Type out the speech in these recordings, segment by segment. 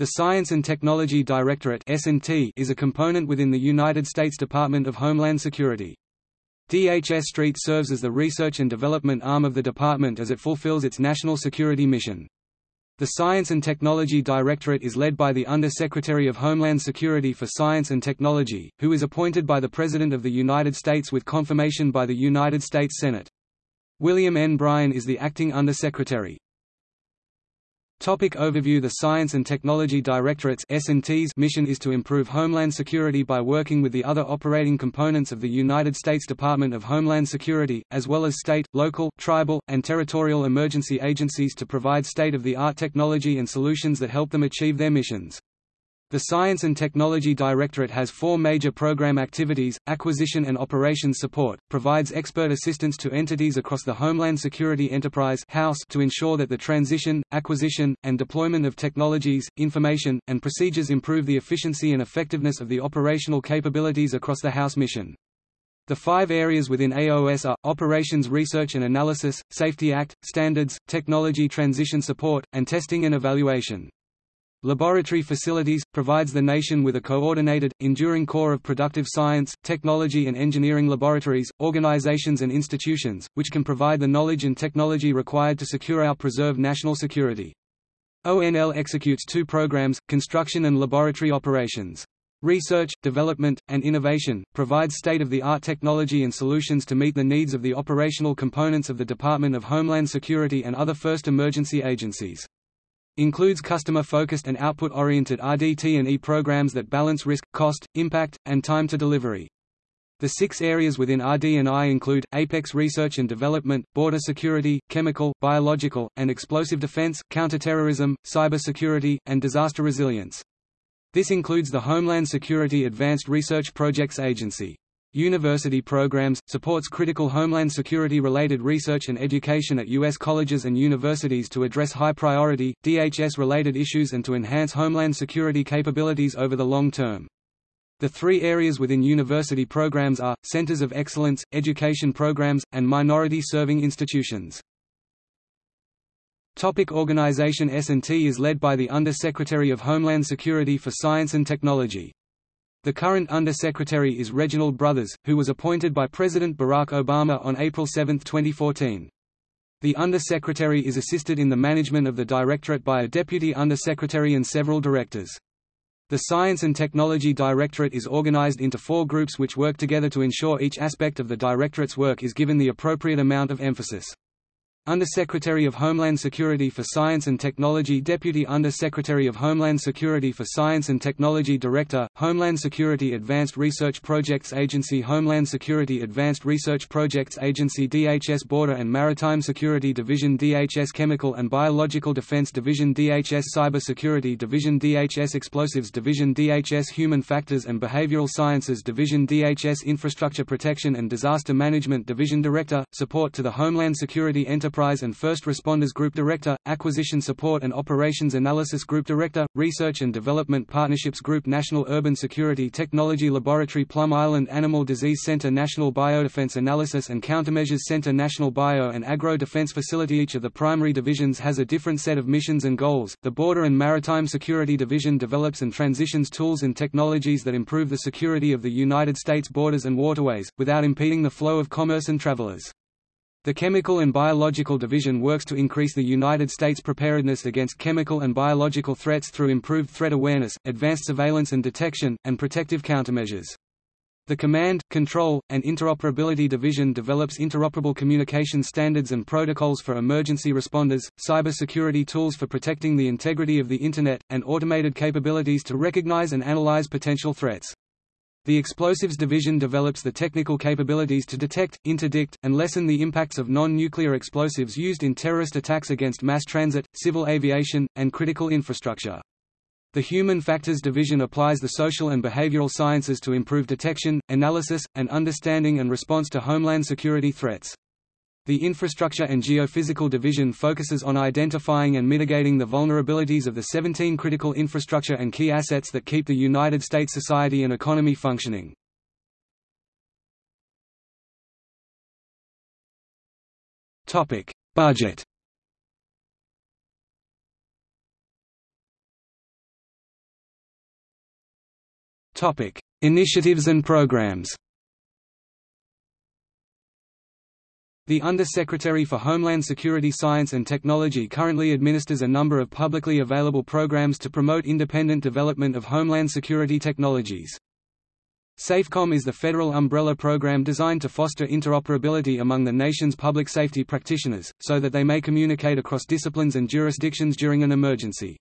The Science and Technology Directorate is a component within the United States Department of Homeland Security. DHS Street serves as the research and development arm of the department as it fulfills its national security mission. The Science and Technology Directorate is led by the Under-Secretary of Homeland Security for Science and Technology, who is appointed by the President of the United States with confirmation by the United States Senate. William N. Bryan is the acting Under-Secretary. Topic overview The Science and Technology Directorate's mission is to improve Homeland Security by working with the other operating components of the United States Department of Homeland Security, as well as state, local, tribal, and territorial emergency agencies to provide state-of-the-art technology and solutions that help them achieve their missions. The Science and Technology Directorate has four major program activities, acquisition and operations support, provides expert assistance to entities across the Homeland Security Enterprise House to ensure that the transition, acquisition, and deployment of technologies, information, and procedures improve the efficiency and effectiveness of the operational capabilities across the House mission. The five areas within AOS are, Operations Research and Analysis, Safety Act, Standards, Technology Transition Support, and Testing and Evaluation. Laboratory Facilities, provides the nation with a coordinated, enduring core of productive science, technology and engineering laboratories, organizations and institutions, which can provide the knowledge and technology required to secure our preserved national security. ONL executes two programs, construction and laboratory operations. Research, Development, and Innovation, provides state-of-the-art technology and solutions to meet the needs of the operational components of the Department of Homeland Security and other first emergency agencies. Includes customer-focused and output-oriented RDT&E programs that balance risk, cost, impact, and time to delivery. The six areas within RD&I include, Apex Research and Development, Border Security, Chemical, Biological, and Explosive Defense, Counterterrorism, Cybersecurity, and Disaster Resilience. This includes the Homeland Security Advanced Research Projects Agency. University programs, supports critical homeland security-related research and education at U.S. colleges and universities to address high-priority, DHS-related issues and to enhance homeland security capabilities over the long term. The three areas within university programs are, Centers of Excellence, Education Programs, and Minority-Serving Institutions. Topic organization S&T is led by the Under-Secretary of Homeland Security for Science and Technology. The current Under-Secretary is Reginald Brothers, who was appointed by President Barack Obama on April 7, 2014. The Under-Secretary is assisted in the management of the Directorate by a Deputy Under-Secretary and several directors. The Science and Technology Directorate is organized into four groups which work together to ensure each aspect of the Directorate's work is given the appropriate amount of emphasis. Under-Secretary of Homeland Security for Science and Technology Deputy Under-Secretary of Homeland Security for Science and Technology Director, Homeland Security Advanced Research Projects Agency Homeland Security Advanced Research Projects Agency DHS Border and Maritime Security Division DHS Chemical and Biological Defense Division DHS Cyber Security Division DHS Explosives Division DHS Human Factors and Behavioral Sciences Division DHS Infrastructure Protection and Disaster Management Division. Director, Support to the Homeland Security Enterprise Enterprise and First Responders Group Director, Acquisition Support and Operations Analysis Group Director, Research and Development Partnerships Group National Urban Security Technology Laboratory Plum Island Animal Disease Center National Biodefense Analysis and Countermeasures Center National Bio and Agro Defense Facility Each of the primary divisions has a different set of missions and goals. The Border and Maritime Security Division develops and transitions tools and technologies that improve the security of the United States borders and waterways, without impeding the flow of commerce and travelers. The Chemical and Biological Division works to increase the United States preparedness against chemical and biological threats through improved threat awareness, advanced surveillance and detection, and protective countermeasures. The Command, Control, and Interoperability Division develops interoperable communication standards and protocols for emergency responders, cybersecurity tools for protecting the integrity of the Internet, and automated capabilities to recognize and analyze potential threats. The Explosives Division develops the technical capabilities to detect, interdict, and lessen the impacts of non-nuclear explosives used in terrorist attacks against mass transit, civil aviation, and critical infrastructure. The Human Factors Division applies the social and behavioral sciences to improve detection, analysis, and understanding and response to homeland security threats. The Infrastructure and Geophysical Division focuses on identifying and mitigating the vulnerabilities of the 17 critical infrastructure and key assets that keep the United States society and economy functioning. Topic: Budget Topic: Initiatives and programs. The Under-Secretary for Homeland Security Science and Technology currently administers a number of publicly available programs to promote independent development of homeland security technologies. SAFECOM is the federal umbrella program designed to foster interoperability among the nation's public safety practitioners, so that they may communicate across disciplines and jurisdictions during an emergency.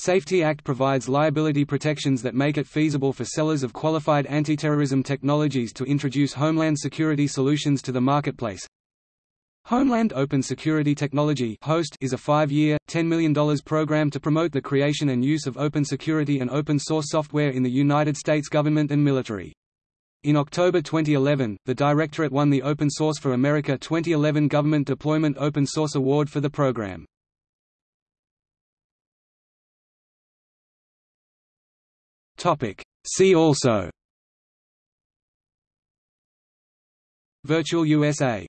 SAFETY Act provides liability protections that make it feasible for sellers of qualified anti-terrorism technologies to introduce homeland security solutions to the marketplace. Homeland Open Security Technology HOST is a five-year, $10 million program to promote the creation and use of open security and open-source software in the United States government and military. In October 2011, the Directorate won the Open Source for America 2011 Government Deployment Open Source Award for the program. See also. Virtual USA